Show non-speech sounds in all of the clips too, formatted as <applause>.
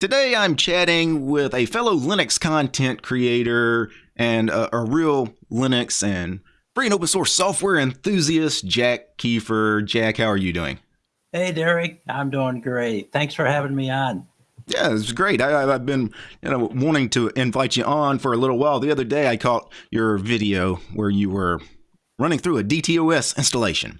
Today I'm chatting with a fellow Linux content creator and a, a, real Linux and free and open source software enthusiast, Jack Kiefer. Jack, how are you doing? Hey, Derek. I'm doing great. Thanks for having me on. Yeah, it's great. I, have been, you know, wanting to invite you on for a little while. The other day, I caught your video where you were running through a DTOS installation.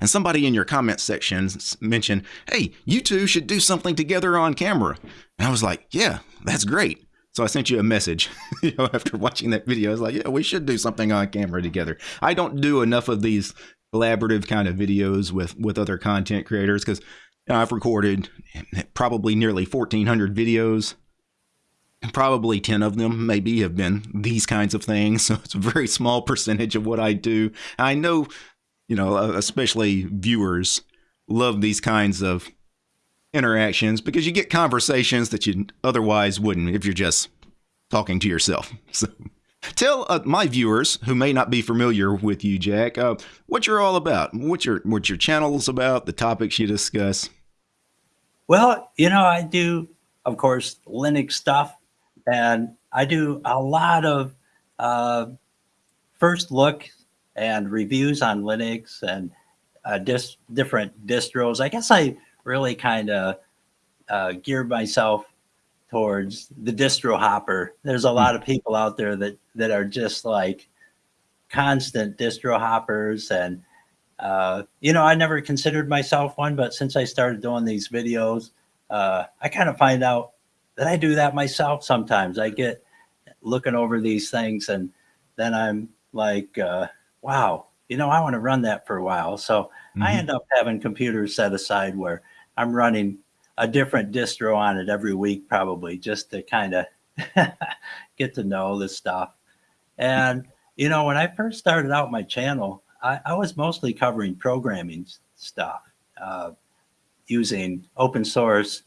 And somebody in your comment section mentioned, hey, you two should do something together on camera. And I was like, yeah, that's great. So I sent you a message <laughs> you know, after watching that video. I was like, yeah, we should do something on camera together. I don't do enough of these collaborative kind of videos with, with other content creators because you know, I've recorded probably nearly 1,400 videos. And probably 10 of them maybe have been these kinds of things. <laughs> So it's a very small percentage of what I do. I know you know, uh, especially viewers love these kinds of interactions because you get conversations that you otherwise wouldn't if you're just talking to yourself. <laughs> So tell uh, my viewers who may not be familiar with you, Jack, uh, what you're all about, what your what your channel is about, the topics you discuss. Well, you know, I do, of course, Linux stuff, and I do a lot of uh, first look and reviews on Linux and uh, dis different distros. I guess I really kind of uh, geared myself towards the distro hopper. There's a hmm. lot of people out there that that are just like constant distro hoppers and uh, you know, I never considered myself one, but since I started doing these videos, uh, I kind of find out that I do that myself sometimes. I get looking over these things and then I'm like, uh, wow, you know, I want to run that for a while. So mm -hmm. I mm-hmm. end up having computers set aside where I'm running a different distro on it every week, probably just to kind of <laughs> get to know this stuff. And, you know, when I first started out my channel, I, I was mostly covering programming stuff uh, using open source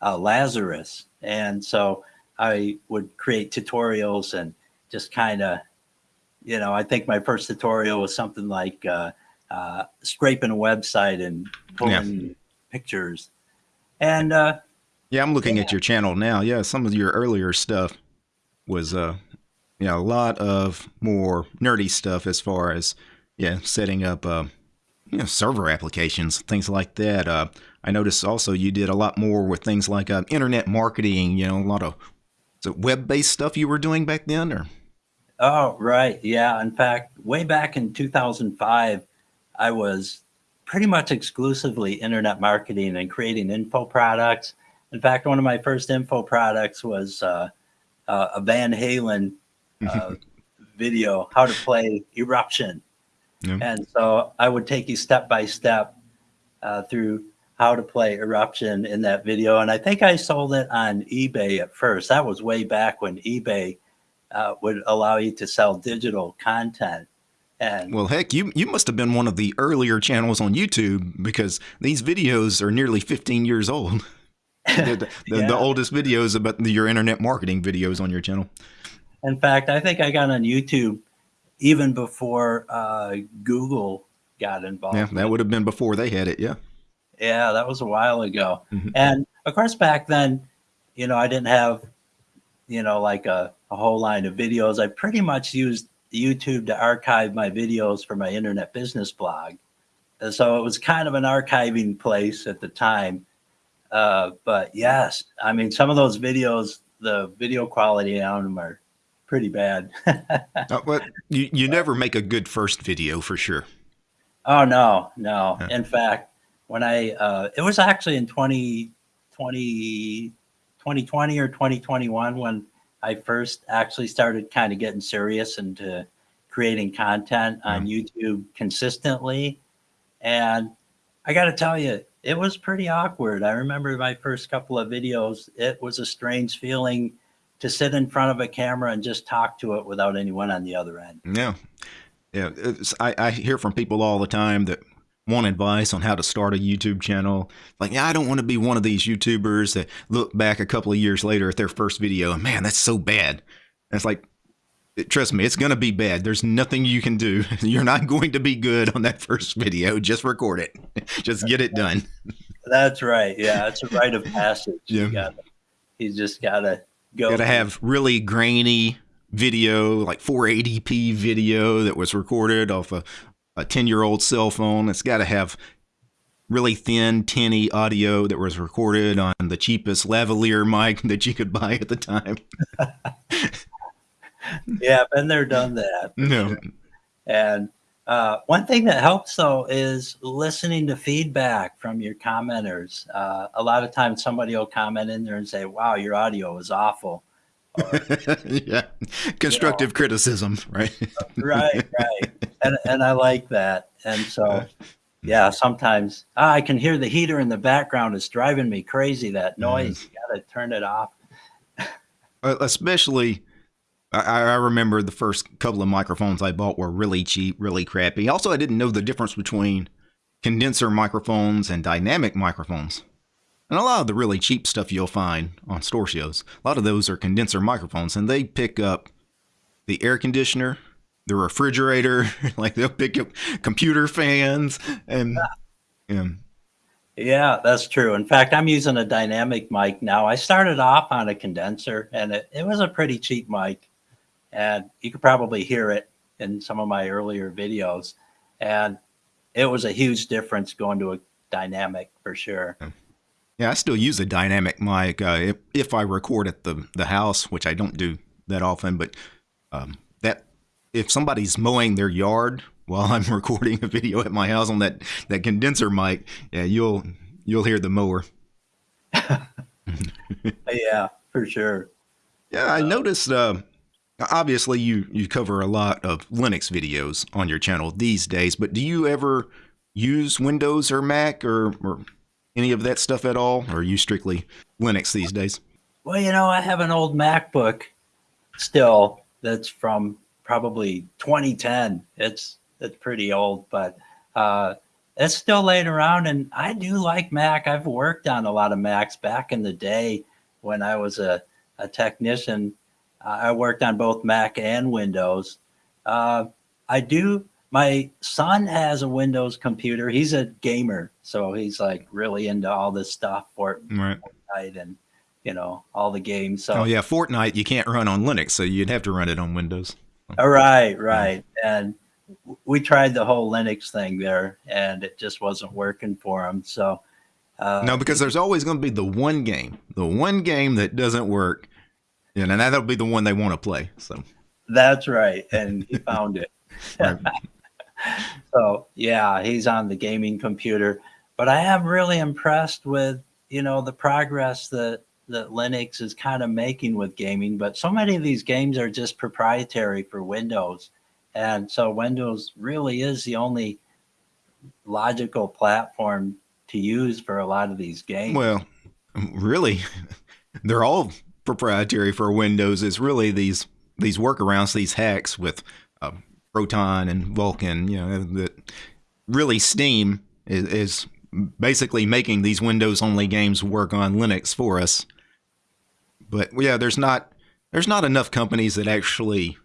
uh, Lazarus. And so I would create tutorials and just kind of you know, I think my first tutorial was something like uh, uh, scraping a website and pulling yeah. pictures. And uh, yeah, I'm looking yeah. at your channel now. Yeah, some of your earlier stuff was uh, you know, a lot of more nerdy stuff as far as yeah, setting up uh, you know, server applications, things like that. Uh, I noticed also you did a lot more with things like uh, internet marketing. You know, a lot of web-based stuff you were doing back then, or Oh, right. Yeah. In fact, way back in 2005, I was pretty much exclusively internet marketing and creating info products. In fact, one of my first info products was uh, uh, a Van Halen uh, <laughs> video, how to play Eruption. Yeah. And so I would take you step by step uh, through how to play Eruption in that video. And I think I sold it on eBay at first. That was way back when eBay uh, would allow you to sell digital content. And well, heck, you you must have been one of the earlier channels on YouTube because these videos are nearly 15 years old. <laughs> <laughs> the, the, yeah. the, oldest videos about your internet marketing videos on your channel. In fact, I think I got on YouTube even before uh, Google got involved. Yeah, that would have been before they had it. Yeah. Yeah, that was a while ago. Mm -hmm. And of course, back then, you know, I didn't have, you know, like a a whole line of videos. I pretty much used YouTube to archive my videos for my internet business blog. And so it was kind of an archiving place at the time. Uh, but yes, I mean, some of those videos, the video quality on them are pretty bad. <laughs> uh, but you, you never make a good first video for sure. Oh, no, no. In fact, when I, uh, it was actually in 20, 20, 2020 or 2021 when I first actually started kind of getting serious into creating content on YouTube consistently. And I got to tell you, it was pretty awkward. I remember my first couple of videos, it was a strange feeling to sit in front of a camera and just talk to it without anyone on the other end. Yeah. Yeah. I, I hear from people all the time that want advice on how to start a YouTube channel. Like, yeah, I don't want to be one of these YouTubers that look back a couple of years later at their first video and man, that's so bad. And it's like, trust me, it's going to be bad. There's nothing you can do. <laughs> You're not going to be good on that first video. Just record it. <laughs> Just get it done. That's right. Yeah, it's a rite of passage. Yeah. You, gotta, you just gotta go. Got to have really grainy video, like 480p video that was recorded off a, a 10 year old cell phone. It's got to have really thin, tinny audio that was recorded on the cheapest lavalier mic <laughs> that you could buy at the time. <laughs> yeah, been there, done that. <laughs> No. Sure. And uh, one thing that helps though is listening to feedback from your commenters. Uh, a lot of times somebody will comment in there and say, wow, your audio is awful. Yeah. Constructive you know, criticism, right? right, right. And, and I like that. And so, yeah, sometimes oh, I can hear the heater in the background. It's driving me crazy, that noise. Mm. You got to turn it off. Especially I, I, remember the first couple of microphones I bought were really cheap, really crappy. Also, I didn't know the difference between condenser microphones and dynamic microphones. And a lot of the really cheap stuff you'll find on store shows, a lot of those are condenser microphones, and they pick up the air conditioner, the refrigerator, <laughs> like they'll pick up computer fans, and yeah. Yeah, that's true. In fact, I'm using a dynamic mic now. I started off on a condenser, and it, it was a pretty cheap mic and you could probably hear it in some of my earlier videos. And it was a huge difference going to a dynamic for sure. Yeah, I still use a dynamic mic uh, if, if I record at the, the house, which I don't do that often. But um, that if somebody's mowing their yard <laughs> while I'm recording a video at my house on that, that condenser mic, yeah, you'll you'll hear the mower. <laughs> yeah, for sure. Yeah, I uh, noticed. Uh, obviously you you cover a lot of Linux videos on your channel these days, but do you ever use Windows or Mac or, or any of that stuff at all, or are you strictly Linux these days? Well, you know, I have an old MacBook still that's from probably 2010. It's it's pretty old, but uh, it's still laying around, and I do like Mac. I've worked on a lot of Macs back in the day when I was a, a technician I worked on both Mac and Windows. Uh, I do. My son has a Windows computer. He's a gamer, so he's like really into all this stuff for right. Fortnite and you know all the games. So oh yeah, Fortnite you can't run on Linux, so you'd have to run it on Windows. All right, right, and we tried the whole Linux thing there, and it just wasn't working for him. So uh, no, because there's always going to be the one game, the one game that doesn't work yeah, and that'll be the one they want to play. So that's right, and he <laughs> found it. So yeah, he's on the gaming computer, but I am really impressed with you know the progress that that Linux is kind of making with gaming. But so many of these games are just proprietary for Windows, and so Windows really is the only logical platform to use for a lot of these games. Well, really, <laughs> they're all proprietary for Windows is really these these workarounds, these hacks with uh, Proton and Vulkan. You know that really Steam is, is basically making these Windows only games work on Linux for us. But yeah, there's not there's not enough companies that actually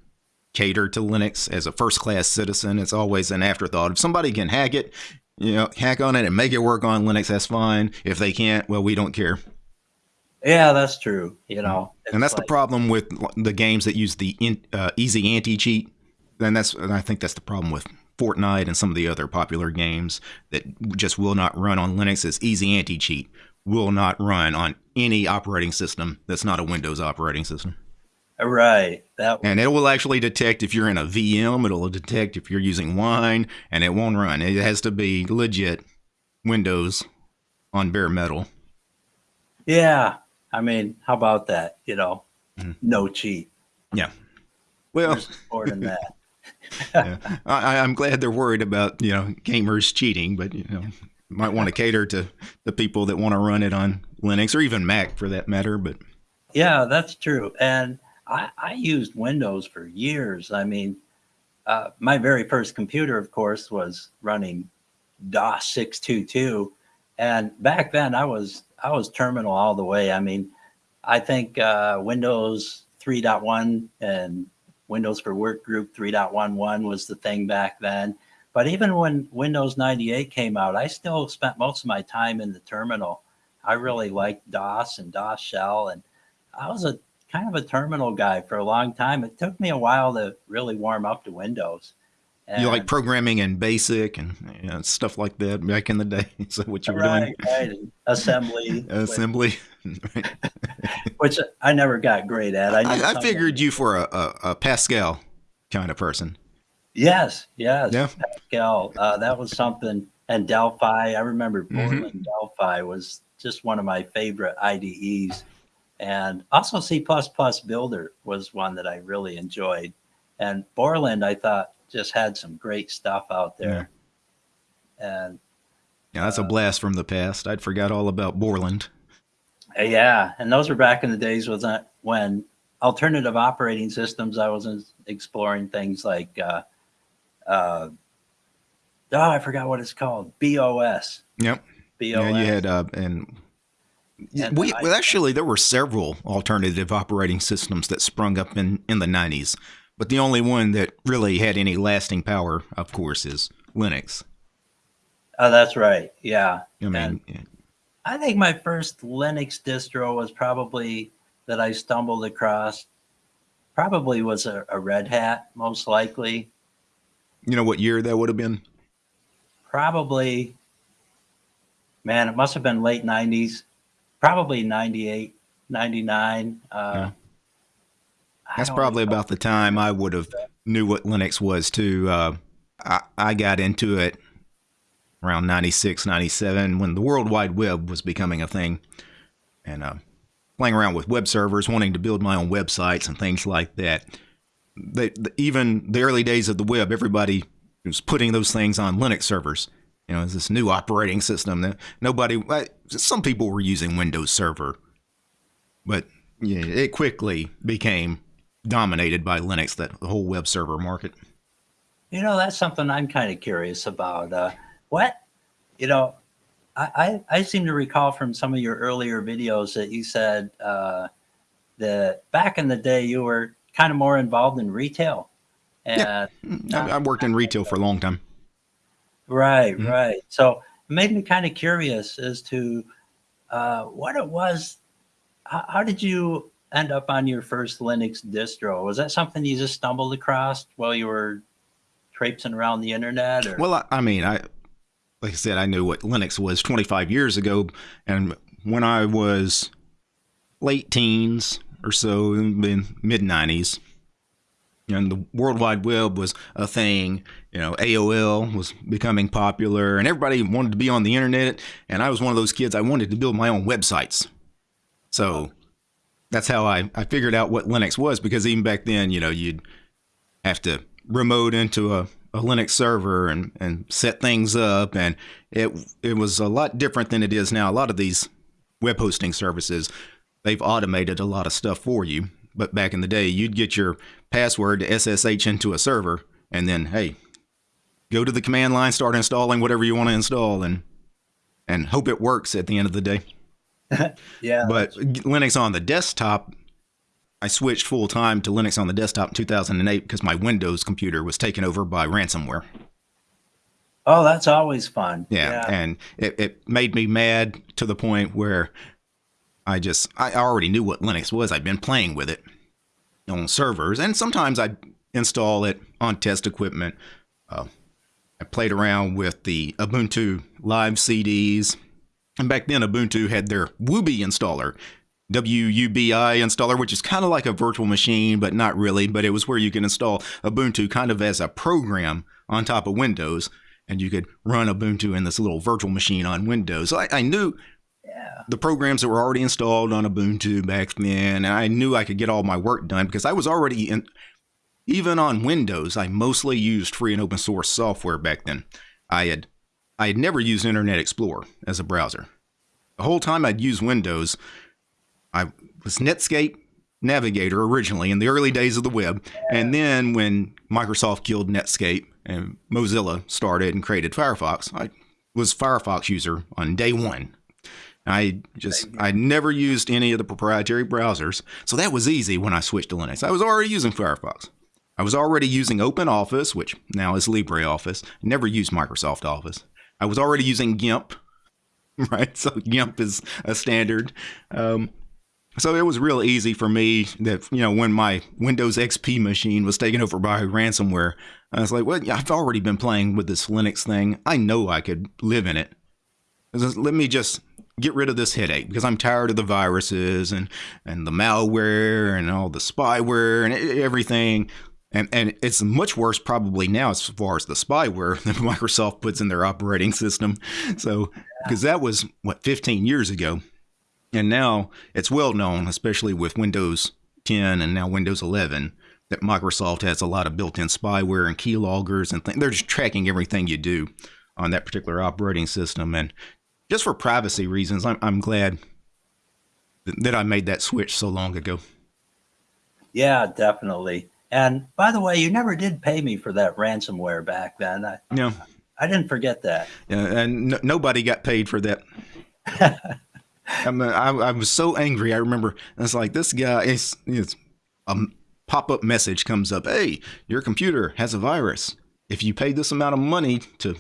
cater to Linux as a first class citizen. It's always an afterthought. If somebody can hack it, you know, hack on it and make it work on Linux, that's fine. If they can't, well, we don't care. Yeah, that's true. You know, and that's like, the problem with the games that use the in, uh, easy anti cheat. And that's, and I think that's the problem with Fortnite and some of the other popular games that just will not run on Linux as easy anti cheat. Will not run on any operating system that's not a Windows operating system. Right. That and it will actually detect if you're in a VM. It'll detect if you're using Wine, and it won't run. It has to be legit Windows on bare metal. Yeah, I mean, how about that? You know, mm. no cheat. Yeah. Well, more than <laughs> that. Yeah. I, I'm glad they're worried about you know gamers cheating, but you know might want to <laughs> cater to the people that want to run it on Linux or even Mac for that matter. But yeah, that's true. And I, I used Windows for years. I mean, uh, my very first computer, of course, was running DOS 622. And back then I was I was terminal all the way. I mean, I think uh, Windows 3.1 and Windows for Workgroup 3.11 was the thing back then. But even when Windows 98 came out, I still spent most of my time in the terminal. I really liked DOS and DOS shell, and I was a kind of a terminal guy for a long time. It took me a while to really warm up to Windows. And you like programming in BASIC and you know, stuff like that back in the day. <laughs> So what you were right, doing? Right, assembly, <laughs> assembly, <laughs> <laughs> which I never got great at. I, I, I figured you for a, a, a, Pascal kind of person. Yes, yes, yeah. Pascal. Uh, that was something, and Delphi. I remember Borland mm-hmm. Delphi was just one of my favorite IDEs, and also C++ Builder was one that I really enjoyed. And Borland, I thought just had some great stuff out there. Yeah. And yeah, that's uh, a blast from the past. I'd forgot all about Borland. Yeah, and those were back in the days was when alternative operating systems. I was exploring things like, uh, uh, oh, I forgot what it's called, BeOS. Yep. BeOS. Yeah, you had uh, and. and we well, actually there were several alternative operating systems that sprung up in in the 90s but the only one that really had any lasting power, of course, is Linux. Oh, that's right. Yeah. I mean, yeah. I think my first Linux distro was probably that I stumbled across. Probably was a, a Red Hat, most likely. You know what year that would have been? Probably, man, it must have been late 90s, probably 98, 99. Uh, yeah. That's probably about the time I would have knew what Linux was too. Uh, I, I got into it around 96, 97 when the World Wide Web was becoming a thing. And uh, playing around with web servers, wanting to build my own websites and things like that. They, the, even the early days of the web, everybody was putting those things on Linux servers. You know, it's this new operating system. That nobody, some people were using Windows Server, but yeah, it quickly became dominated by Linux, that the whole web server market. You know, that's something I'm kind of curious about. Uh, what, you know, I, I, I, seem to recall from some of your earlier videos that you said uh, that back in the day you were kind of more involved in retail. And yeah, I, I worked in retail for a long time. Right, mm-hmm. right. So it made me kind of curious as to uh, what it was. How, how did you end up on your first Linux distro? Was that something you just stumbled across while you were traipsing around the internet? Or? Well, I, I mean, I like I said, I knew what Linux was 25 years ago, and when I was late teens or so, in mid 90s, and the World Wide Web was a thing. You know, AOL was becoming popular, and everybody wanted to be on the internet. And I was one of those kids. I wanted to build my own websites. So that's how I, I figured out what Linux was because even back then, you know, you'd have to remote into a, a Linux server and, and set things up. And it, it was a lot different than it is now. A lot of these web hosting services, they've automated a lot of stuff for you. But back in the day, you'd get your password to SSH into a server and then, hey, go to the command line, start installing whatever you want to install and, and hope it works at the end of the day. <laughs> yeah. But Linux on the desktop, I switched full time to Linux on the desktop in 2008 because my Windows computer was taken over by ransomware. Oh, that's always fun. Yeah, yeah. and it, it made me mad to the point where I just I already knew what Linux was. I'd been playing with it on servers, and sometimes I'd install it on test equipment. Uh, I played around with the Ubuntu live CDs and back then, Ubuntu had their Wubi installer, WUBI installer, which is kind of like a virtual machine, but not really. But it was where you can install Ubuntu kind of as a program on top of Windows, and you could run Ubuntu in this little virtual machine on Windows. So I, I knew yeah. the programs that were already installed on Ubuntu back then, and I knew I could get all my work done because I was already in. Even on Windows, I mostly used free and open source software back then. I had I had never used Internet Explorer as a browser. The whole time I'd used Windows, I was Netscape Navigator originally in the early days of the web. And then when Microsoft killed Netscape and Mozilla started and created Firefox, I was Firefox user on day one. I just I never used any of the proprietary browsers, so that was easy when I switched to Linux. I was already using Firefox. I was already using OpenOffice, which now is LibreOffice. Never used Microsoft Office. I was already using GIMP, <laughs> right? So GIMP is a standard. Um, so it was real easy for me that, you know, when my Windows XP machine was taken over by ransomware, I was like, well, I've already been playing with this Linux thing. I know I could live in it. Let me just get rid of this headache because I'm tired of the viruses and, and the malware and all the spyware and everything. And, and it's much worse probably now as far as the spyware <laughs> that Microsoft puts in their operating system. So, because that was what 15 years ago. And now it's well known, especially with Windows 10 and now Windows 11, that Microsoft has a lot of built in spyware and keyloggers and things. They're just tracking everything you do on that particular operating system. And just for privacy reasons, I'm, I'm glad that I made that switch so long ago. Yeah, definitely. And by the way, you never did pay me for that ransomware back then. I, yeah. I didn't forget that. Yeah, and nobody got paid for that. <laughs> I, mean, I, I, was so angry. I remember it's like this guy is it's a um, pop-up message comes up. Hey, your computer has a virus. If you pay this amount of money to you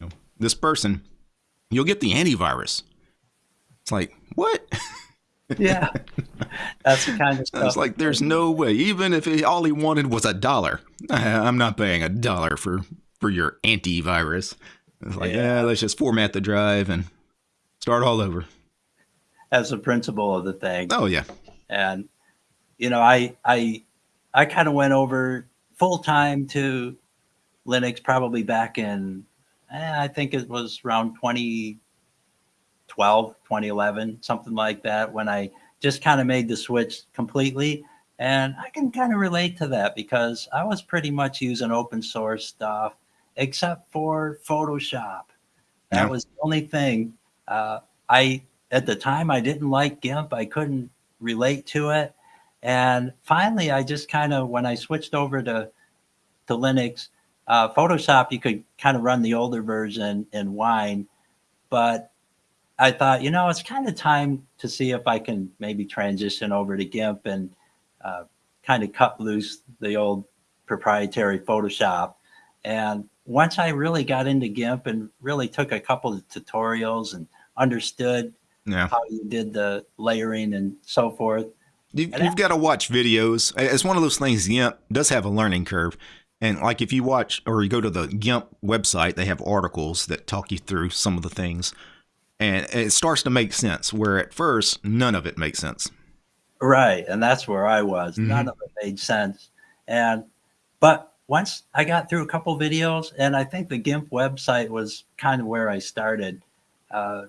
know, this person, you'll get the antivirus. It's like what? <laughs> yeah, that's the kind of stuff. It's like there's no way. Even if he, all he wanted was a dollar, I'm not paying a dollar for for your antivirus. It's like yeah. yeah, let's just format the drive and start all over as a principle of the thing. Oh yeah. And you know, I I I kind of went over full time to Linux probably back in eh, I think it was around 2012, 2011, something like that when I just kind of made the switch completely. And I can kind of relate to that because I was pretty much using open source stuff except for Photoshop. That yeah. was the only thing. Uh, I at the time I didn't like GIMP. I couldn't relate to it. And finally, I just kind of, when I switched over to, to Linux, uh, Photoshop, you could kind of run the older version in Wine. But I thought, you know, it's kind of time to see if I can maybe transition over to GIMP and uh, kind of cut loose the old proprietary Photoshop. And once I really got into GIMP and really took a couple of tutorials and understood yeah. how you did the layering and so forth. You've, you've got to watch videos. It's one of those things. GIMP does have a learning curve. And like if you watch or you go to the GIMP website, they have articles that talk you through some of the things. And it starts to make sense where at first none of it makes sense. Right. And that's where I was. Mm-hmm. None of it made sense. And but once I got through a couple videos, and I think the GIMP website was kind of where I started. Uh,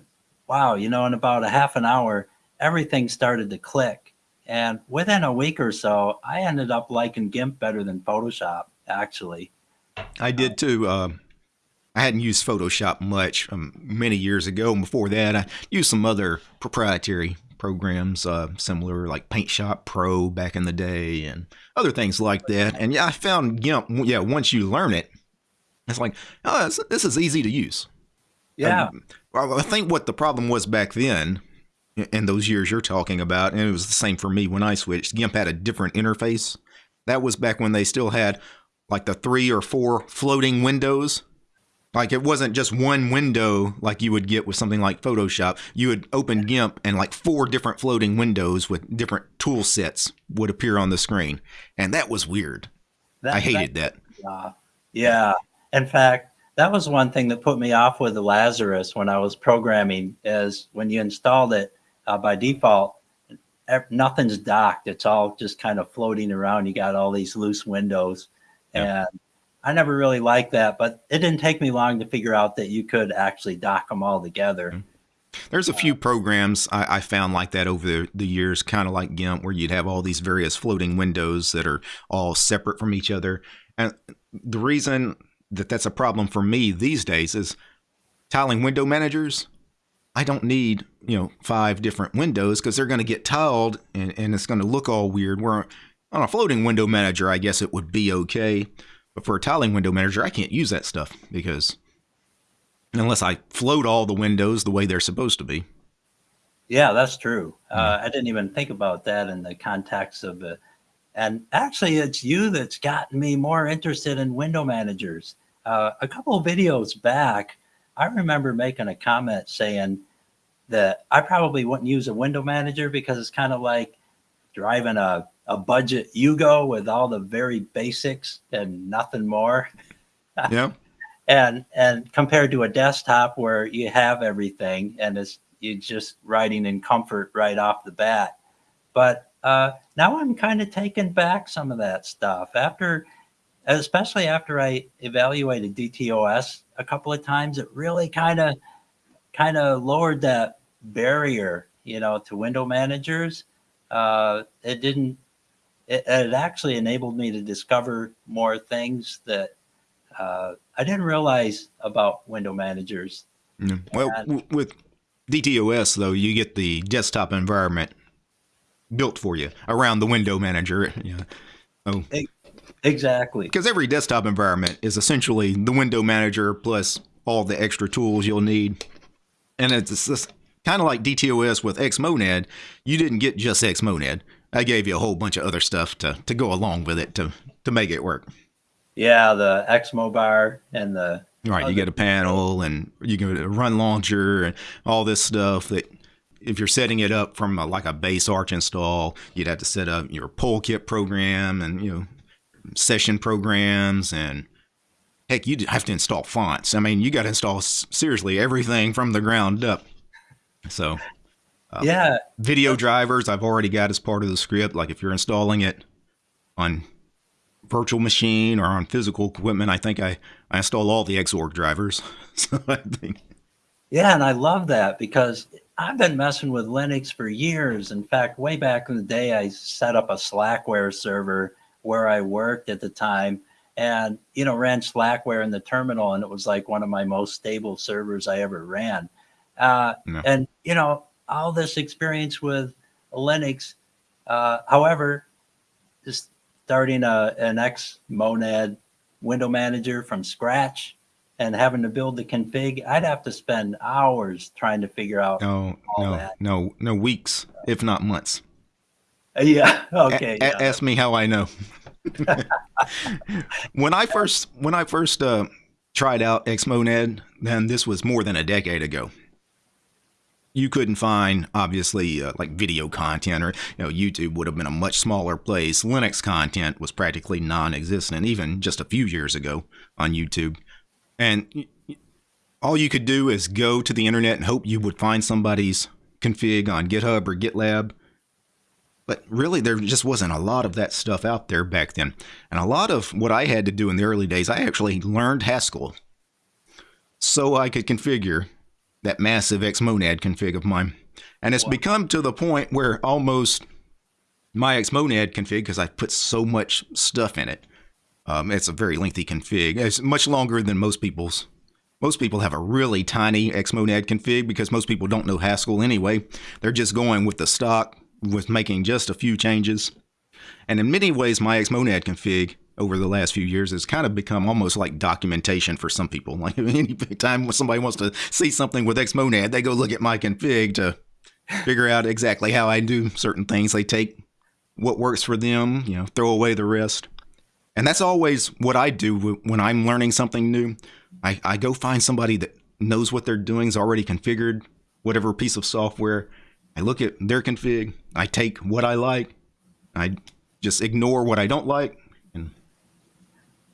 wow, you know, in about a half an hour, everything started to click. And within a week or so, I ended up liking GIMP better than Photoshop, actually. I did too. Uh, I hadn't used Photoshop much um, many years ago. And before that, I used some other proprietary programs, uh, similar like Paint Shop Pro back in the day and other things like that. And yeah, I found GIMP, yeah, once you learn it, it's like, oh, this is easy to use. Yeah. Well, I think what the problem was back then, in those years you're talking about, and it was the same for me when I switched. GIMP had a different interface. That was back when they still had like the three or four floating windows. Like it wasn't just one window like you would get with something like Photoshop. You would open GIMP and like four different floating windows with different tool sets would appear on the screen. And that was weird. That, I hated that. that. Uh, yeah. In fact, that was one thing that put me off with the Lazarus when I was programming is when you installed it uh, by default, nothing's docked. It's all just kind of floating around. You got all these loose windows and I never really liked that, but it didn't take me long to figure out that you could actually dock them all together. Mm-hmm. There's a few programs I, I, found like that over the, the years, kind of like GIMP, where you'd have all these various floating windows that are all separate from each other. And the reason that that's a problem for me these days is tiling window managers. I don't need, you know, five different windows because they're going to get tiled and, and it's going to look all weird. Where on a floating window manager, I guess it would be okay. But for a tiling window manager, I can't use that stuff because unless I float all the windows the way they're supposed to be. Yeah, that's true. Uh, I didn't even think about that in the context of uh, and actually, it's you that's gotten me more interested in window managers. Uh, a couple of videos back, I remember making a comment saying that I probably wouldn't use a window manager because it's kind of like driving a, a budget Yugo with all the very basics and nothing more. Yeah. <laughs> and and compared to a desktop where you have everything and it's you're just writing in comfort right off the bat. But uh, now I'm kind of taking back some of that stuff after, especially after I evaluated DTOS a couple of times. It really kind of kind of lowered that barrier, you know, to window managers. Uh, it didn't. It, it actually enabled me to discover more things that uh, I didn't realize about window managers. Yeah. Well, and, with DTOS though, you get the desktop environment built for you around the window manager. <laughs> Yeah. Oh. Exactly. Because every desktop environment is essentially the window manager plus all the extra tools you'll need. And it's kind of like DTOS with Xmonad. You didn't get just Xmonad. I gave you a whole bunch of other stuff to, to go along with it to, to make it work. Yeah, the Xmobar and the Right, you get a panel and you get a run launcher and all this stuff that if you're setting it up from a, like a base Arch install, you'd have to set up your Polkit program and you know session programs and heck, you'd have to install fonts. I mean, you got to install seriously everything from the ground up. So, uh, yeah, video drivers I've already got as part of the script. Like if you're installing it on virtual machine or on physical equipment, I think I, I install all the Xorg drivers. <laughs> so I think. Yeah, and I love that because I've been messing with Linux for years. In fact, way back in the day, I set up a Slackware server where I worked at the time and, you know, ran Slackware in the terminal. And it was like one of my most stable servers I ever ran. Uh, no. And, you know, all this experience with Linux. Uh, however, just starting a, an Xmonad window manager from scratch and having to build the config, I'd have to spend hours trying to figure out. No, no, that. no, no weeks, if not months. <laughs> Yeah. Okay. A- yeah. Ask me how I know. <laughs> when I first when I first uh, tried out Xmonad, then this was more than a decade ago you couldn't find obviously uh, like video content or you know YouTube would have been a much smaller place. Linux content was practically non-existent even just a few years ago on YouTube. And all you could do is go to the internet and hope you would find somebody's config on GitHub or GitLab. But really, there just wasn't a lot of that stuff out there back then. And a lot of what I had to do in the early days, I actually learned Haskell so I could configure that massive Xmonad config of mine. And it's wow. become to the point where almost my Xmonad config, because I put so much stuff in it, um, it's a very lengthy config. It's much longer than most people's. Most people have a really tiny Xmonad config because most people don't know Haskell anyway. They're just going with the stock with making just a few changes. And in many ways, my Xmonad config over the last few years has kind of become almost like documentation for some people. <laughs> Like any time somebody wants to see something with Xmonad, they go look at my config to figure out exactly how I do certain things. They take what works for them, you know, throw away the rest. And that's always what I do when I'm learning something new. I, I go find somebody that knows what they're doing, is already configured whatever piece of software. I look at their config, I take what I like, I just ignore what I don't like, And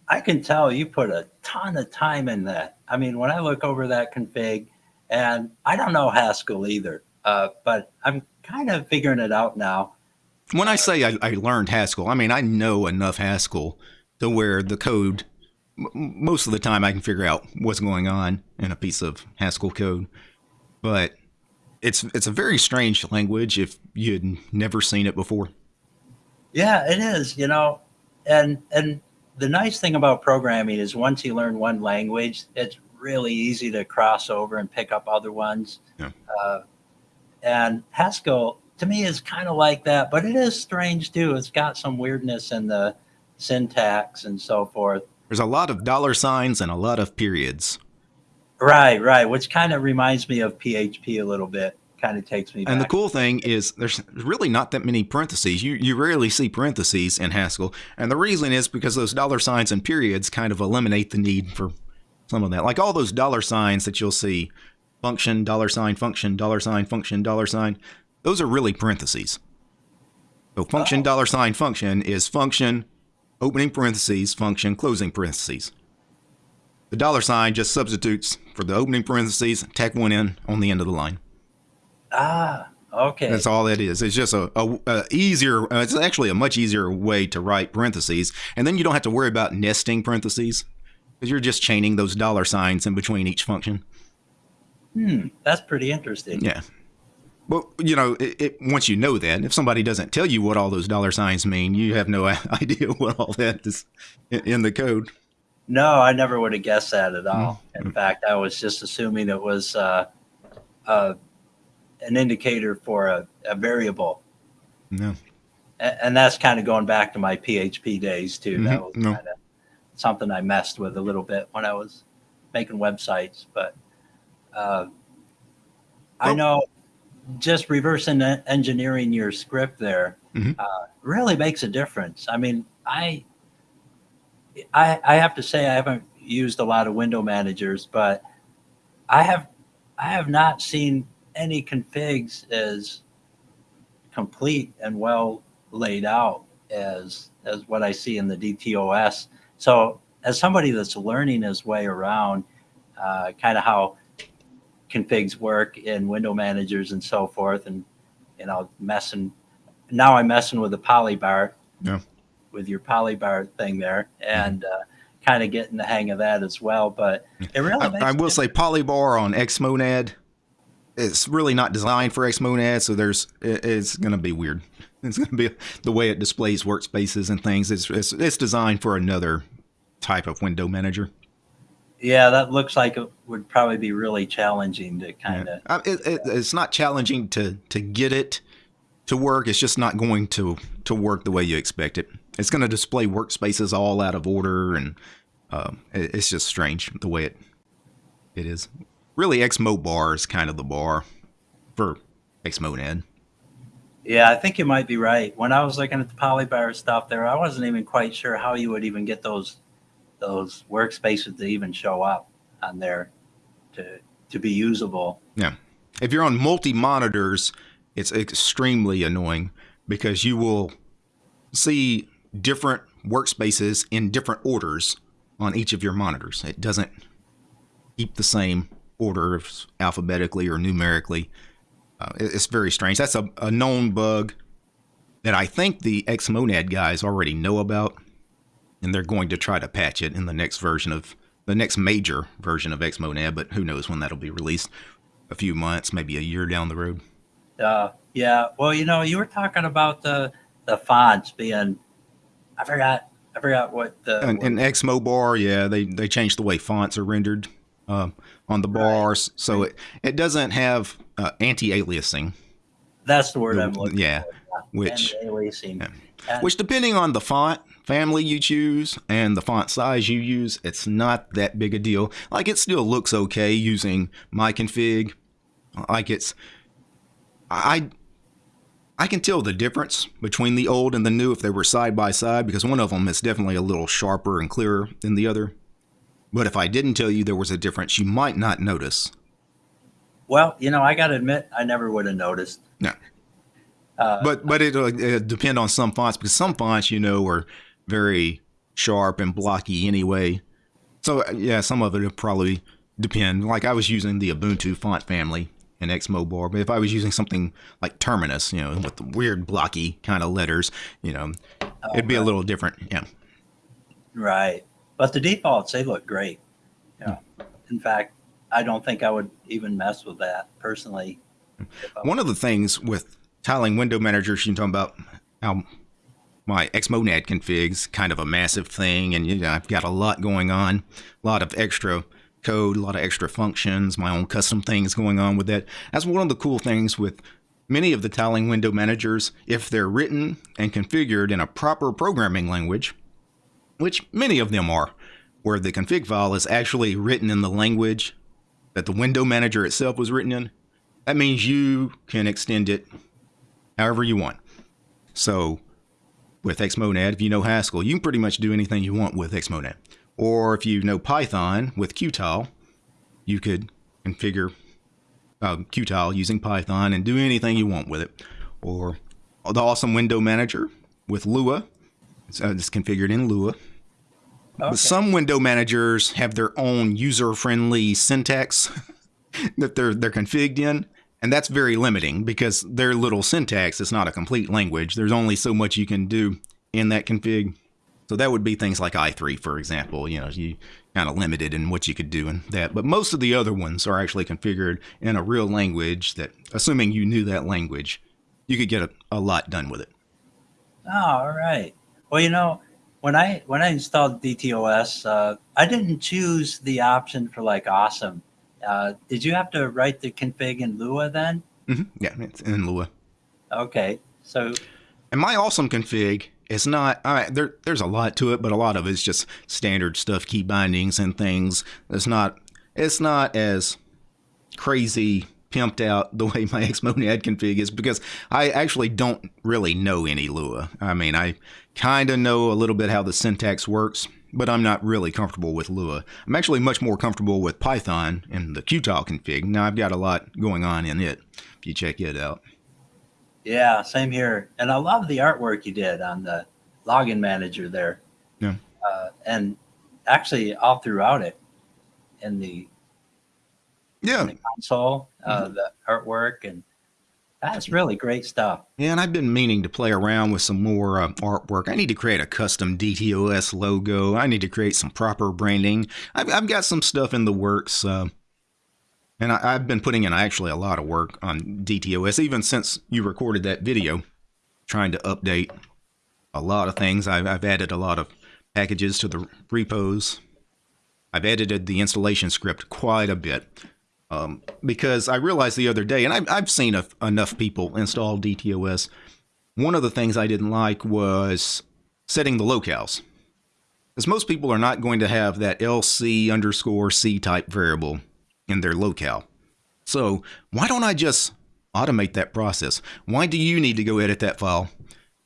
I can tell you put a ton of time in that. I mean, when I look over that config, and I don't know Haskell either, uh, but I'm kind of figuring it out now. When I say I, I, learned Haskell, I mean I know enough Haskell to where the code, most of the time, I can figure out what's going on in a piece of Haskell code. But it's it's a very strange language if you had never seen it before. Yeah, it is. You know, and and the nice thing about programming is once you learn one language, it's really easy to cross over and pick up other ones. Yeah. Uh, and Haskell to me is kind of like that, but it is strange too. It's got some weirdness in the syntax and so forth. There's a lot of dollar signs and a lot of periods. Right, right, which kind of reminds me of PHP a little bit. kind of takes me. And back. the cool thing is, there's really not that many parentheses. You you rarely see parentheses in Haskell, and the reason is because those dollar signs and periods kind of eliminate the need for some of that. Like all those dollar signs that you'll see, function dollar sign function dollar sign function dollar sign, those are really parentheses. So function Oh. dollar sign function is function opening parentheses function closing parentheses. The dollar sign just substitutes for the opening parentheses, tack one in on the end of the line. ah, okay. That's all that is. It's just a, a, a easier. Uh, it's actually a much easier way to write parentheses, and then you don't have to worry about nesting parentheses because you're just chaining those dollar signs in between each function. Hmm, that's pretty interesting. Yeah. Well, you know, it, it, once you know that, if somebody doesn't tell you what all those dollar signs mean, you have no <laughs> idea what all that is in, in the code. No, I never would have guessed that at all. Mm. In fact, I was just assuming it was uh, uh, an indicator for a, a variable. No. A- And that's kind of going back to my PHP days too. That Mhm, was no. kind of something I messed with a little bit when I was making websites. But uh, I Well- know just reverse en- engineering your script there Mhm. uh, really makes a difference. I mean, I, I I have to say I haven't used a lot of window managers, but I have I have not seen any configs as complete and well laid out as as what I see in the DTOS. So as somebody that's learning his way around, uh, kind of how configs work in window managers and so forth, and you know messing. Now I'm messing with the polybar, Yeah. With your polybar thing there, and uh, kind of getting the hang of that as well. But it really, makes I, I will say polybar on Xmonad. It's really not designed for Xmonad, so there's it, it's going to be weird. <laughs> It's going to be the way it displays workspaces and things. It's, it's it's designed for another type of window manager. Yeah, that looks like it would probably be really challenging to kind of. It, it, it's not challenging to to get it to work. It's just not going to to work the way you expect it. It's going to display workspaces all out of order, and um, it's just strange the way it it is. Really, Xmobar is kind of the bar for Xmonad. Yeah, I think you might be right. When I was looking at the polybar stuff there, I wasn't even quite sure how you would even get those those workspaces to even show up on there to to be usable. Yeah. If you're on multi monitors, it's extremely annoying because you will see different workspaces in different orders on each of your monitors. It doesn't keep the same order alphabetically or numerically. Uh, it's very strange. That's a, a known bug that I think the Xmonad guys already know about, and they're going to try to patch it in the next version of the next major version of Xmonad. But who knows when that'll be released? A few months, maybe a year down the road. Uh, yeah. Well, you know, you were talking about the the fonts being. I forgot. I forgot what the. And, and Xmobar, yeah, they they changed the way fonts are rendered uh, on the bars, so it it doesn't have uh, anti-aliasing, that's the word I'm looking yeah, for. which Anti-aliasing. Yeah. And- which depending on the font family you choose and the font size you use, it's not that big a deal. Like it still looks okay using my config. Like it's I I can tell the difference between the old and the new if they were side by side because one of them is definitely a little sharper and clearer than the other. But if I didn't tell you there was a difference, you might not notice. well, you know, I got to admit, I never would have noticed. No. Uh, but but it uh, it depend on some fonts because some fonts you know are very sharp and blocky anyway. So yeah, some of it will probably depend. Like I was using the Ubuntu font family in Xmobar, but if I was using something like Terminus, you know, with the weird blocky kind of letters, you know, oh, it'd be a little different. Yeah. Right. But the defaults, they look great. Yeah. In fact, I don't think I would even mess with that personally. One of the things with tiling window managers, you can talk about how my Xmonad config's kind of a massive thing, and you know, I've got a lot going on, a lot of extra code, a lot of extra functions, my own custom things going on with that. That's one of the cool things with many of the tiling window managers, if they're written and configured in a proper programming language, which many of them are, where the config file is actually written in the language that the window manager itself was written in. that means you can extend it however you want. So with Xmonad, if you know Haskell, you can pretty much do anything you want with Xmonad. Or if you know Python with Qtile, you could configure uh, Qtile using Python and do anything you want with it. Or the awesome window manager with Lua. It's, uh, it's configured in Lua. Okay. But some window managers have their own user-friendly syntax <laughs> that they're they're configured in, and that's very limiting because their little syntax is not a complete language. There's only so much you can do in that config. So that would be things like i3, for example. You know, you kind of limited in what you could do in that. But most of the other ones are actually configured in a real language that, assuming you knew that language, you could get a, a lot done with it. Oh, all right. Well, you know, when I when I installed DTOS, uh, I didn't choose the option for like awesome. Uh, did you have to write the config in Lua then? Mm-hmm. Yeah, it's in Lua. Okay, so. And my awesome config is not. Right, there, there's a lot to it, but a lot of it's just standard stuff, key bindings and things. It's not. It's not as crazy pimped out the way my <laughs> Xmonad config is because I actually don't really know any Lua. I mean, I kind of know a little bit how the syntax works, but I'm not really comfortable with Lua. I'm actually much more comfortable with Python and the Qtile config. Now I've got a lot going on in it if you check it out. Yeah, same here. And I love the artwork you did on the login manager there. Yeah. Uh, and actually all throughout it in the yeah the console, uh, mm-hmm. the artwork, and that's really great stuff. Yeah, and I've been meaning to play around with some more uh, artwork. I need to create a custom DTOS logo. I need to create some proper branding. I've, I've got some stuff in the works. Uh, and I, have been putting in actually a lot of work on DTOS, even since you recorded that video, trying to update a lot of things. I've, I've added a lot of packages to the repos. I've edited the installation script quite a bit. Um, because I realized the other day, and I've, I've seen a, enough people install DTOS. One of the things I didn't like was setting the locales. Because most people are not going to have that LC underscore C type variable in their locale. So why don't I just automate that process? Why do you need to go edit that file?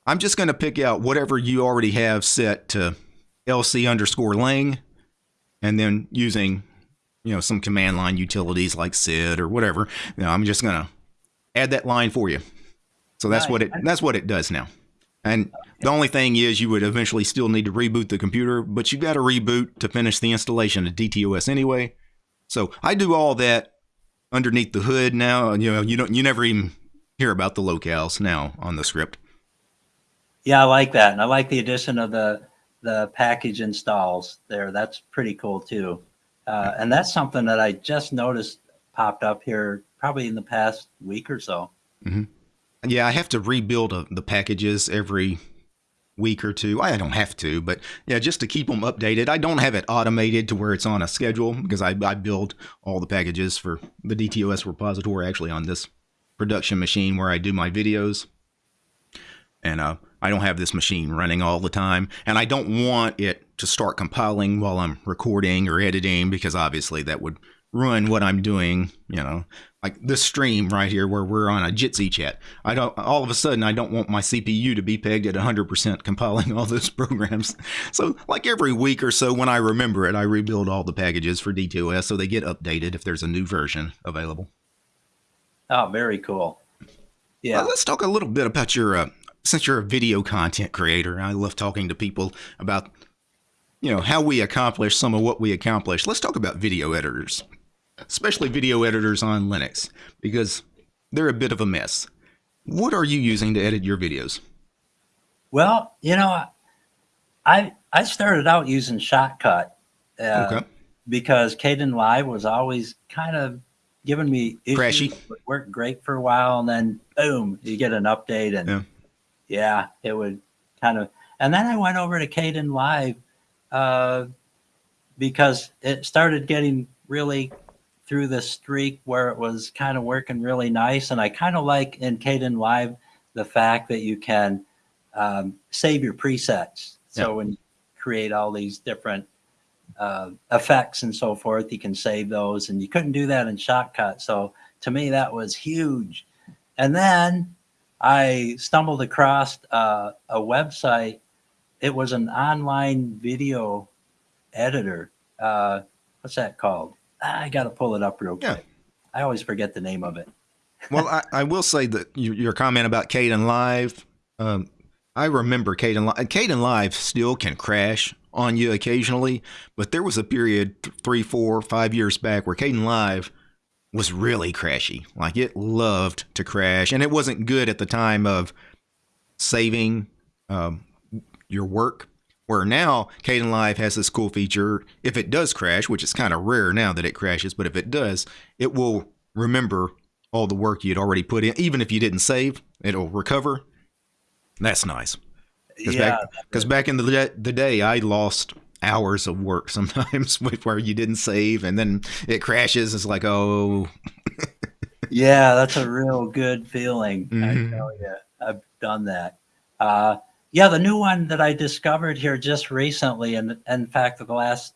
I'm just going to pick out whatever you already have set to LC underscore lang, and then using you know, some command line utilities like sed or whatever. You know, I'm just going to add that line for you. So that's what it that's what it does now. And the only thing is you would eventually still need to reboot the computer, but you've got to reboot to finish the installation of DTOS anyway. So I do all that underneath the hood now. You know, you don't you never even hear about the locales now on the script. Yeah, I like that. And I like the addition of the the package installs there. That's pretty cool too. Uh, and that's something that I just noticed popped up here probably in the past week or so. Mm-hmm. Yeah, I have to rebuild a, uh, the packages every week or two. I don't have to, but yeah, just to keep them updated. I don't have it automated to where it's on a schedule because I, I build all the packages for the DTOS repository actually on this production machine where I do my videos. And uh, I don't have this machine running all the time. And I don't want it to start compiling while I'm recording or editing because obviously that would ruin what I'm doing, you know, like this stream right here where we're on a Jitsi chat. I don't all of a sudden I don't want my CPU to be pegged at 100% compiling all those <laughs> programs. So like every week or so when I remember it, I rebuild all the packages for DTOS so they get updated if there's a new version available. Oh, very cool. Yeah. Well, let's talk a little bit about your uh, since you're a video content creator. I love talking to people about you know, how we accomplish some of what we accomplish, let's talk about video editors, especially video editors on Linux, because they're a bit of a mess. What are you using to edit your videos? Well, you know, I I started out using Shotcut uh, okay. because Kdenlive was always kind of giving me issues. Crashy. It worked great for a while, and then boom, you get an update, and yeah, yeah it would kind of. And then I went over to Kdenlive uh, because it started getting really through this streak where it was kind of working really nice. And I kind of like in Caden Kdenlive the fact that you can um, save your presets. So yeah. when you create all these different uh, effects and so forth, you can save those. And you couldn't do that in Shotcut. So to me, that was huge. And then I stumbled across uh, a website. It was an online video editor. Uh, what's that called? I got to pull it up real quick. Yeah. I always forget the name of it. <laughs> well, I, I, will say that your comment about Kdenlive, um, I remember Kdenlive. Kdenlive still can crash on you occasionally, but there was a period three, four, five years back where Caden Kdenlive was really crashy. Like it loved to crash, and it wasn't good at the time of saving um, your work. Where now Kdenlive has this cool feature. If it does crash, which is kind of rare now that it crashes, but if it does, it will remember all the work you'd already put in. Even if you didn't save, it'll recover. That's nice. Cause yeah. Because back, back, in the, the day, I lost hours of work <laughs> sometimes where you didn't save and then it crashes. It's like, oh. yeah, that's a real good feeling. Mm-hmm. I tell you, I've done that. Uh, yeah, the new one that I discovered here just recently, and in fact, the last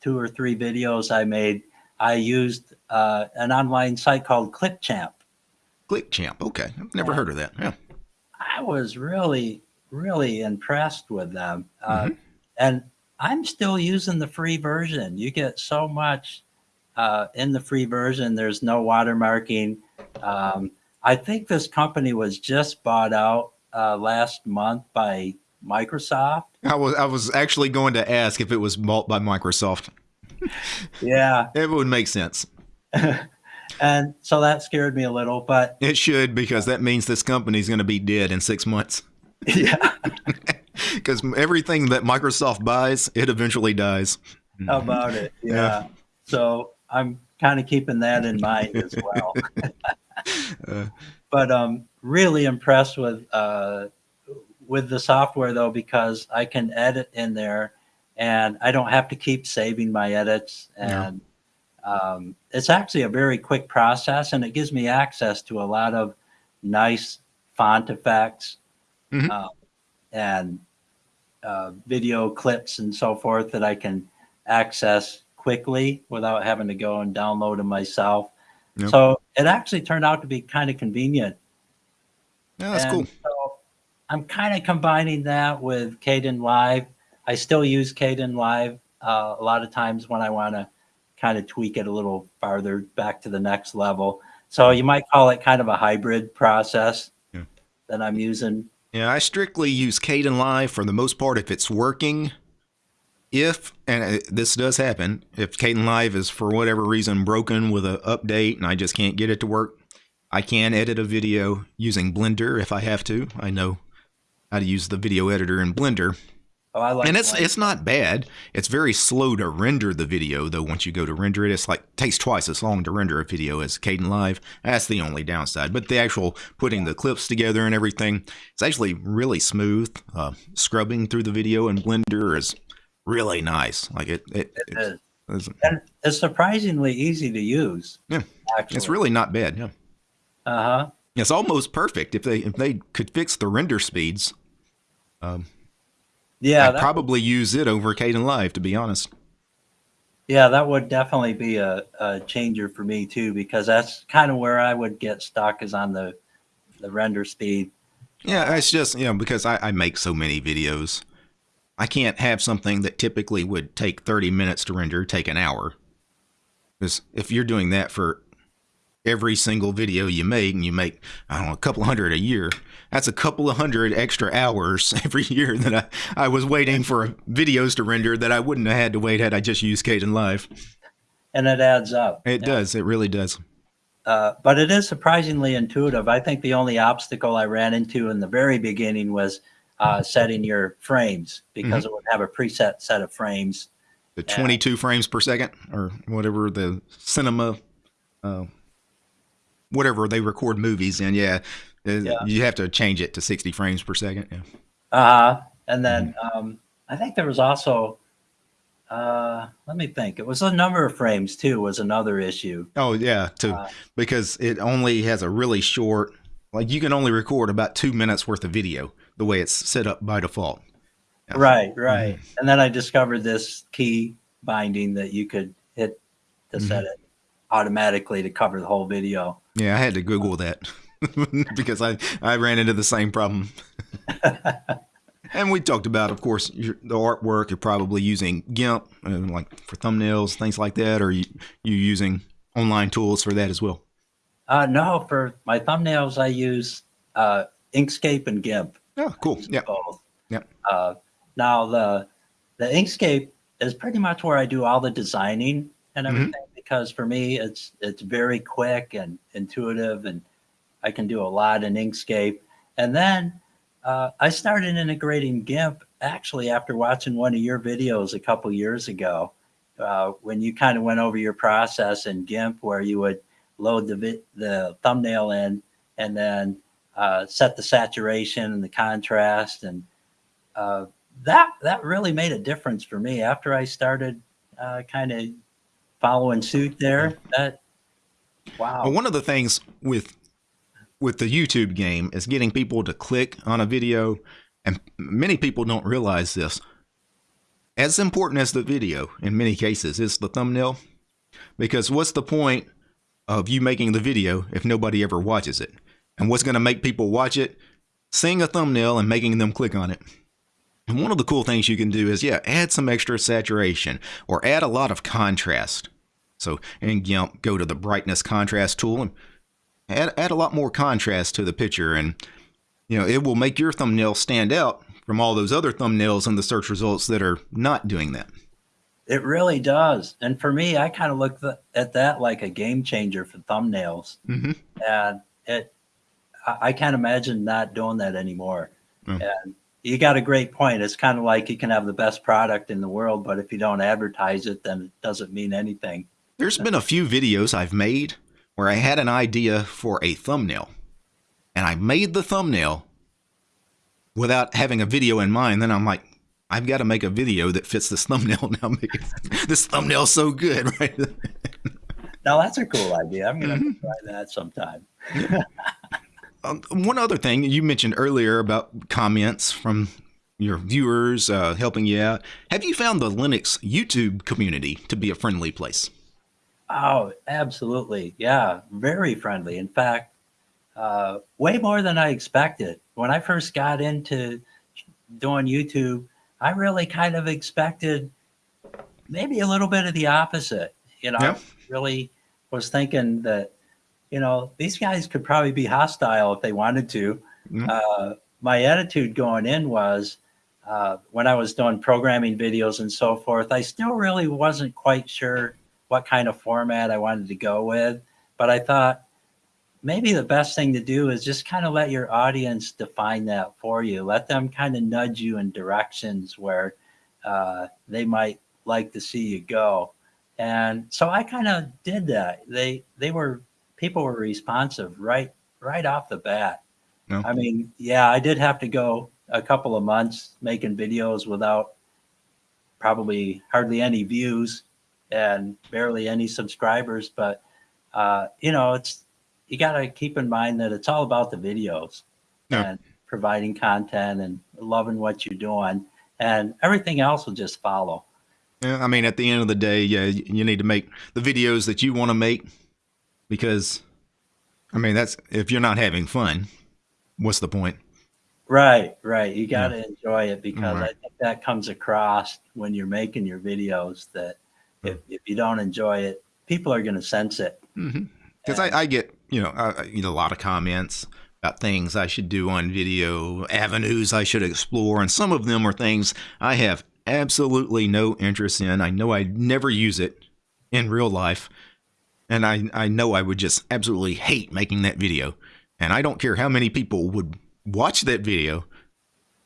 two or three videos I made, I used uh, an online site called ClipChamp. ClipChamp, okay, I've never yeah. heard of that. Yeah, I was really, really impressed with them, uh, mm-hmm. and I'm still using the free version. You get so much uh, in the free version. There's no watermarking. Um, I think this company was just bought out uh, last month by Microsoft. I was I was actually going to ask if it was bought by Microsoft. yeah, <laughs> it would make sense. <laughs> and so that scared me a little, but it should because that means this company is going to be dead in six months. <laughs> Yeah, because everything that Microsoft buys, it eventually dies. How about it? Yeah. yeah. So I'm kind of keeping that in mind as well. uh, but um, really impressed with uh, with the software though because I can edit in there, and I don't have to keep saving my edits, and um, it's actually a very quick process, and it gives me access to a lot of nice font effects mm-hmm. uh, and uh, video clips and so forth that I can access quickly without having to go and download them myself. Yep. So it actually turned out to be kind of convenient yeah, that's and cool. So I'm kind of combining that with Kdenlive. I still use Kdenlive uh, a lot of times when I want to kind of tweak it a little farther back to the next level. So you might call it kind of a hybrid process yeah. that I'm using. Yeah, I strictly use Kdenlive for the most part if it's working. If, and this does happen, if Caden Kdenlive is for whatever reason broken with an update and I just can't get it to work, I can edit a video using Blender if I have to. I know how to use the video editor in Blender. Oh, I like and it's it's not bad. It's very slow to render the video though. Once you go to render it, it's like takes twice as long to render a video as Caden Kdenlive. That's the only downside. But the actual putting the clips together and everything, it's actually really smooth. Uh, scrubbing through the video in Blender is really nice. Like it, it, it is. It's, and it's surprisingly easy to use. Yeah, actually. it's really not bad. Yeah. Uh huh. It's almost perfect if they if they could fix the render speeds. Um, yeah, I'd probably would, use it over Kdenlive to be honest. Yeah, that would definitely be a, a changer for me too, because that's kind of where I would get stuck is on the the render speed. Yeah, it's just you know because I, I make so many videos, I can't have something that typically would take thirty minutes to render take an hour. Because if you're doing that for every single video you make and you make i don't know a couple hundred a year that's a couple of hundred extra hours <laughs> every year that i, I was waiting for videos to render that i wouldn't have had to wait had i just used Kdenlive. and it adds up it yeah. does it really does uh, but it is surprisingly intuitive i think the only obstacle i ran into in the very beginning was uh, setting your frames because mm-hmm. it would have a preset set of frames the 22 and, frames per second or whatever the cinema uh, whatever they record movies in. Yeah, uh, yeah. you have to change it to 60 frames per second. Yeah. Uh. And then mm-hmm. um, I think there was also, uh, let me think. It was a number of frames too. Was another issue. Oh yeah, too, uh, because it only has a really short. Like you can only record about two minutes worth of video the way it's set up by default. Yeah. Right, right. Mm-hmm. And then I discovered this key binding that you could hit to mm-hmm. set it automatically to cover the whole video. Yeah, I had to Google that <laughs> because I, I ran into the same problem. <laughs> and we talked about, of course, your, the artwork. You're probably using GIMP, uh, like for thumbnails, things like that, or you you using online tools for that as well. Uh, no, for my thumbnails, I use uh, Inkscape and GIMP. Oh, cool. Yeah. Both. Yeah. Uh, now the the Inkscape is pretty much where I do all the designing and Mm-hmm. everything because for me it's it's very quick and intuitive and I can do a lot in Inkscape. And then uh, I started integrating GIMP actually after watching one of your videos a couple years ago uh, when you kind of went over your process in GIMP where you would load the vi- the thumbnail in and then uh, set the saturation and the contrast and uh, that that really made a difference for me after I started uh, kind of following suit there. That wow, Well, one of the things with with the YouTube game is getting people to click on a video, and many people don't realize this. As important as the video, in many cases, is the thumbnail, because what's the point of you making the video if nobody ever watches it? And what's going to make people watch it? Seeing a thumbnail and making them click on it. And one of the cool things you can do is, yeah, add some extra saturation or add a lot of contrast. So in GIMP, go to the brightness contrast tool and add, add a lot more contrast to the picture. And, you know, it will make your thumbnail stand out from all those other thumbnails in the search results that are not doing that. it really does. And for me, I kind of look th- at that like a game changer for thumbnails, Mm-hmm. and it I, I can't imagine not doing that anymore. Mm. And you got a great point. It's kind of like you can have the best product in the world, but if you don't advertise it, then it doesn't mean anything. There's been a few videos I've made where I had an idea for a thumbnail and I made the thumbnail without having a video in mind. Then I'm like, I've got to make a video that fits this thumbnail now. <laughs> this thumbnail's so good, <laughs> right? Now that's a cool idea. I'm gonna Mhm. try that sometime. <laughs> Um, one other thing you mentioned earlier about comments from your viewers uh, helping you out. Have you found the Linux YouTube community to be a friendly place? Oh, absolutely. Yeah, very friendly. In fact, uh, way more than I expected. When I first got into doing YouTube, I really kind of expected maybe a little bit of the opposite. You know. I really was thinking that, you know, these guys could probably be hostile if they wanted to. Mhm. Uh, my attitude going in was uh, when I was doing programming videos and so forth, I still really wasn't quite sure what kind of format I wanted to go with. But I thought maybe the best thing to do is just kind of let your audience define that for you. Let them kind of nudge you in directions where uh, they might like to see you go. And so I kind of did that. They they were people were responsive right right off the bat. No. I mean, yeah, I did have to go a couple of months making videos without probably hardly any views and barely any subscribers, but uh, you know, it's you got to keep in mind that it's all about the videos Yeah. and providing content and loving what you're doing, and everything else will just follow. Yeah, I mean, at the end of the day, yeah, you need to make the videos that you want to make because, I mean, that's if you're not having fun, what's the point? Right, right. You got to enjoy it because Right. I think that comes across when you're making your videos that hmm. if, if you don't enjoy it, people are going to sense it. Mm-hmm. Because I, I get, you know, I, I get a lot of comments about things I should do on video, avenues I should explore, and some of them are things I have absolutely no interest in. I know I'd never use it in real life, and I, I know I would just absolutely hate making that video. And I don't care how many people would watch that video.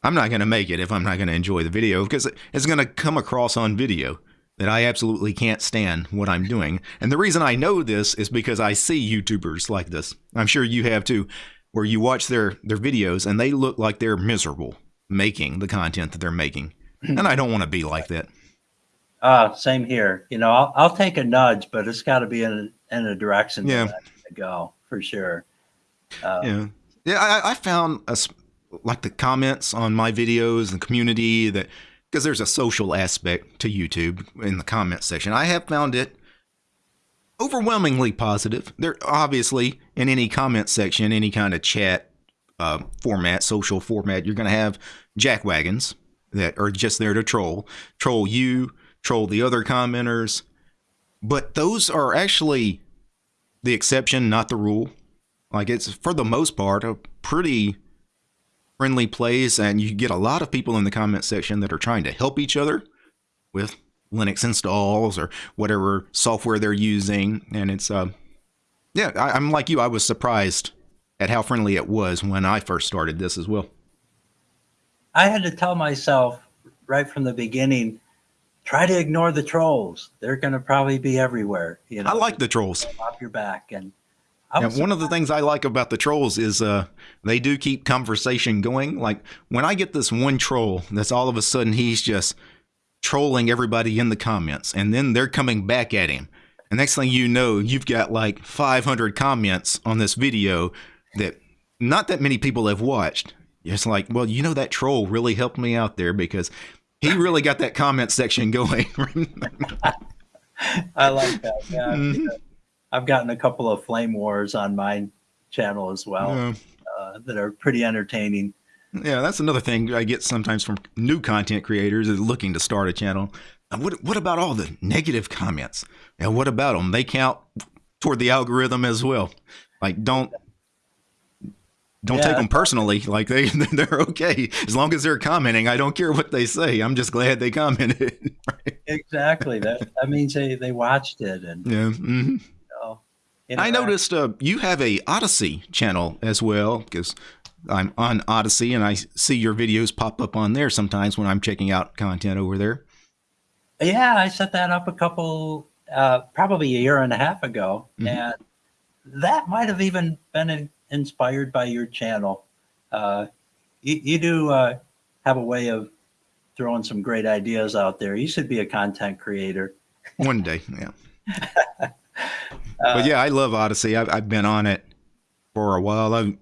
I'm not going to make it if I'm not going to enjoy the video because it's going to come across on video that I absolutely can't stand what I'm doing. And the reason I know this is because I see YouTubers like this. I'm sure you have too, where you watch their their videos and they look like they're miserable making the content that they're making. And I don't want to be like that. Uh, same here. You know, I'll, I'll take a nudge, but it's got to be in a, in a direction Yeah. that I need to go for sure. Uh, Yeah. Yeah, I, I found a, s- like the comments on my videos and community that because there's a social aspect to YouTube in the comment section. I have found it overwhelmingly positive. They're obviously in any comment section, any kind of chat uh, format, social format, you're going to have jackwagons that are just there to troll, troll you, troll the other commenters. But those are actually the exception, not the rule. Like it's for the most part a pretty friendly place, and you get a lot of people in the comment section that are trying to help each other with Linux installs or whatever software they're using. And it's, uh, yeah, I, I'm like you. I was surprised at how friendly it was when I first started this as well. I had to tell myself right from the beginning, try to ignore the trolls. They're going to probably be everywhere. You know, I like the trolls. Off your back. And one of the things I like about the trolls is uh, they do keep conversation going. Like when I get this one troll that's all of a sudden he's just trolling everybody in the comments and then they're coming back at him. And next thing you know, you've got like 500 comments on this video that not that many people have watched. It's like, well, you know, that troll really helped me out there because he really got that comment section going. <laughs> I like that. Yeah, mm-hmm. I've gotten a couple of flame wars on my channel as well yeah. uh, that are pretty entertaining. Yeah, that's another thing I get sometimes from new content creators is looking to start a channel. What what about all the negative comments? And what about them? They count toward the algorithm as well. Like don't don't yeah. take them personally. Like they <laughs> they're okay as long as they're commenting. I don't care what they say. I'm just glad they commented. <laughs> right? Exactly. That that means they they watched it and yeah. You know, I noticed uh, you have a Odysee channel as well because I'm on Odysee and I see your videos pop up on there sometimes when I'm checking out content over there. Yeah, I set that up a couple, uh, probably a year and a half ago, mm-hmm. and that might have even been in, inspired by your channel. Uh, you, you, do uh, have a way of throwing some great ideas out there. You should be a content creator. One day, yeah. <laughs> but yeah, I love Odysee. I've, I've been on it for a while. I've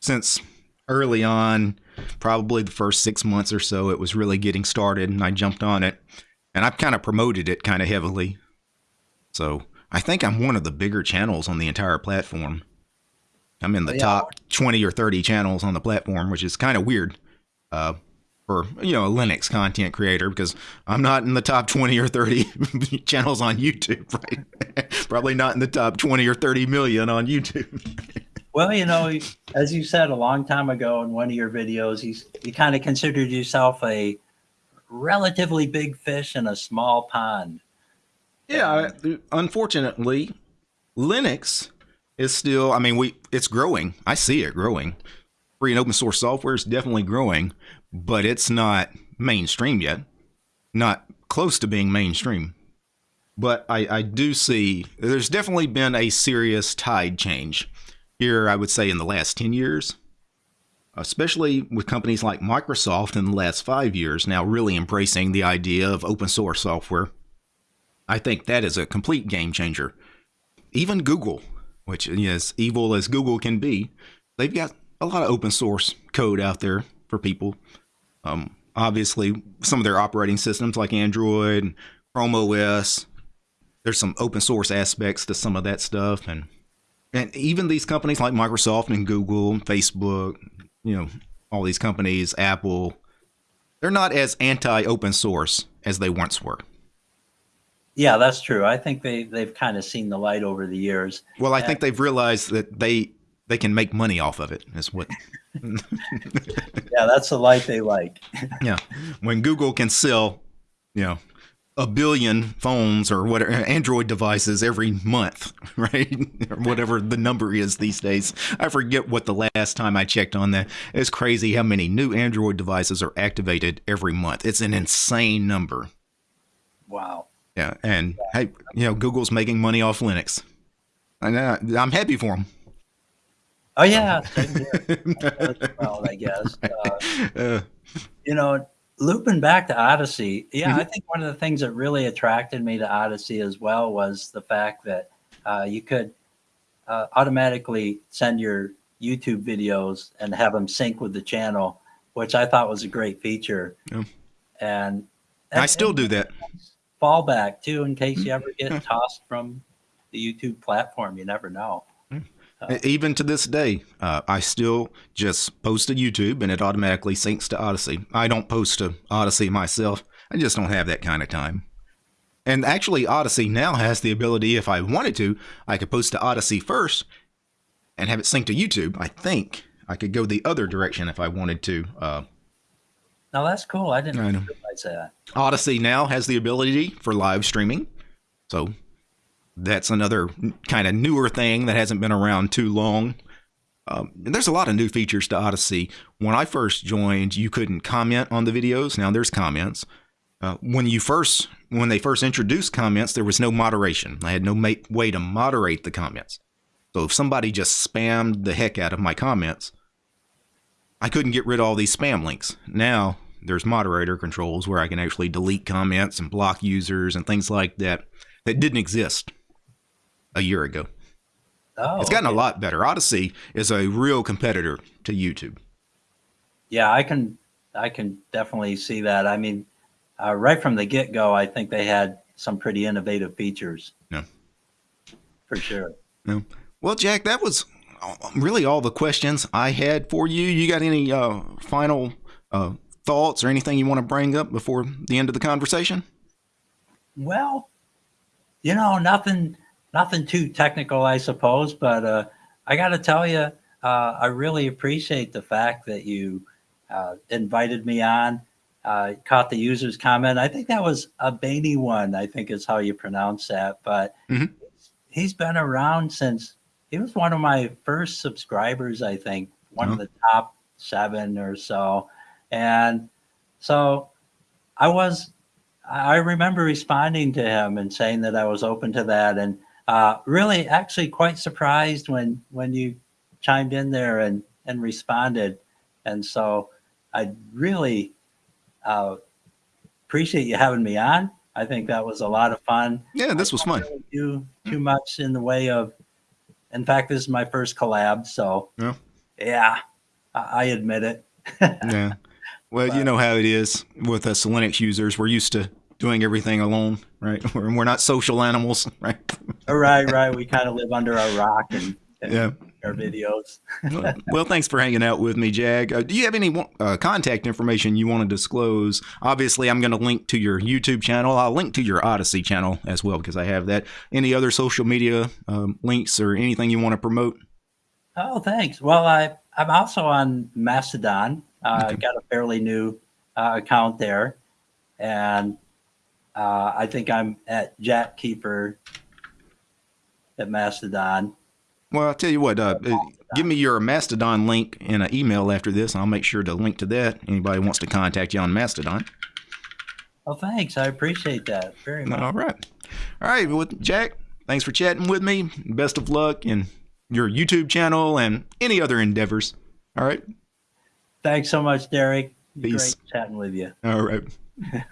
since early on, probably the first six months or so, it was really getting started, and I jumped on it, and I've kind of promoted it kind of heavily. So I think I'm one of the bigger channels on the entire platform. I'm in the yeah. top 20 or 30 channels on the platform, which is kind of weird uh, for you know a Linux content creator because I'm not in the top 20 or 30 <laughs> channels on YouTube, right? <laughs> Probably not in the top 20 or 30 million on YouTube. <laughs> Well, you know, as you said a long time ago in one of your videos, you, you kind of considered yourself a relatively big fish in a small pond. Yeah, unfortunately, Linux is still, I mean, we it's growing. I see it growing. Free and open source software is definitely growing, but it's not mainstream yet. Not close to being mainstream. But I, I do see there's definitely been a serious tide change here, I would say, in the last 10 years, especially with companies like Microsoft in the last five years now really embracing the idea of open source software. I think that is a complete game changer. Even Google, which is evil as Google can be, they've got a lot of open source code out there for people. Um, obviously, some of their operating systems like Android, Chrome OS, there's some open source aspects to some of that stuff, and and even these companies like Microsoft and Google, and Facebook, you know, all these companies, Apple, they're not as anti open source as they once were. Yeah, that's true. I think they they've kind of seen the light over the years. Well, I and, think they've realized that they they can make money off of it. Is what. <laughs> yeah, that's the light they like. <laughs> yeah, when Google can sell, you know, a billion phones or whatever Android devices every month, <laughs> right? or whatever the number is these days. I forget what the last time I checked on that. It's crazy how many new Android devices are activated every month. It's an insane number. Well, Yeah, and hey, you know, Google's making money off Linux. And uh, I'm happy for them. Oh yeah, <laughs> well, I guess. Uh, uh, <laughs> you know, looping back to Odysee, yeah, mm-hmm. I think one of the things that really attracted me to Odysee as well was the fact that uh, you could uh, automatically send your YouTube videos and have them sync with the channel, which I thought was a great feature. Yeah. And, and, I still do that. Fallback too, in case you ever get mm-hmm. tossed from the YouTube platform. You never know. Uh, Even to this day, uh, I still just post to YouTube and it automatically syncs to Odysee. I don't post to Odysee myself. I just don't have that kind of time. And actually, Odysee now has the ability, if I wanted to, I could post to Odysee first and have it sync to YouTube. I think I could go the other direction if I wanted to. Uh, now that's cool. I didn't I know. Realize that. Odysee now has the ability for live streaming. So that's another kind of newer thing that hasn't been around too long. Um, and there's a lot of new features to Odysee. When I first joined, you couldn't comment on the videos. Now there's comments. Uh, when you first, when they first introduced comments, there was no moderation. I had no ma- way to moderate the comments. So if somebody just spammed the heck out of my comments, I couldn't get rid of all these spam links. Now there's moderator controls where I can actually delete comments and block users and things like that that didn't exist a year ago. Oh, It's gotten a lot better. Odysee is a real competitor to YouTube. Yeah, I can I can definitely see that. I mean, uh, right from the get go, I think they had some pretty innovative features. Yeah. For sure. Well, Jack, that was really all the questions I had for you. You got any uh, final uh, thoughts or anything you want to bring up before the end of the conversation? Well, you know, nothing nothing too technical, I suppose, but uh, I got to tell you, uh, I really appreciate the fact that you uh, invited me on. Uh, caught the user's comment. I think that was a Bainey one. I think is how you pronounce that. But Mhm. he's been around since he was one of my first subscribers. I think one Oh. of the top seven or so, and so I was I remember responding to him and saying that I was open to that, and uh, really, actually, quite surprised when when you chimed in there and and responded, and so I really uh, appreciate you having me on. I think that was a lot of fun. Yeah, this was fun. really do too much in the way of. In fact, this is my first collab, so Yeah. yeah, I, I admit it. <laughs> Yeah. Well, you know how it is with us Linux users. We're used to doing everything alone, right? We're, <laughs> we're not social animals, <laughs> right? right, right. We kind of live under a rock and, and Yeah. our videos. well, well, thanks for hanging out with me, Jag. Uh, do you have any uh, contact information you want to disclose? Obviously, I'm going to link to your YouTube channel. I'll link to your Odysee channel as well because I have that. Any other social media um, links or anything you want to promote? Oh, thanks. Well, I I'm also on Mastodon. Uh, Okay. Got a fairly new uh, account there, and uh, I think I'm at Jack Keeper at Mastodon. Well, I'll tell you what. Uh, uh, give me your Mastodon link in an email after this. I'll make sure to link to that. Anybody wants to contact you on Mastodon. Oh, thanks. I appreciate that very much. All right. All right. Well, Jack, thanks for chatting with me. Best of luck in your YouTube channel and any other endeavors. All right. Thanks so much, Derek. Peace. Great chatting with you. All right. <laughs>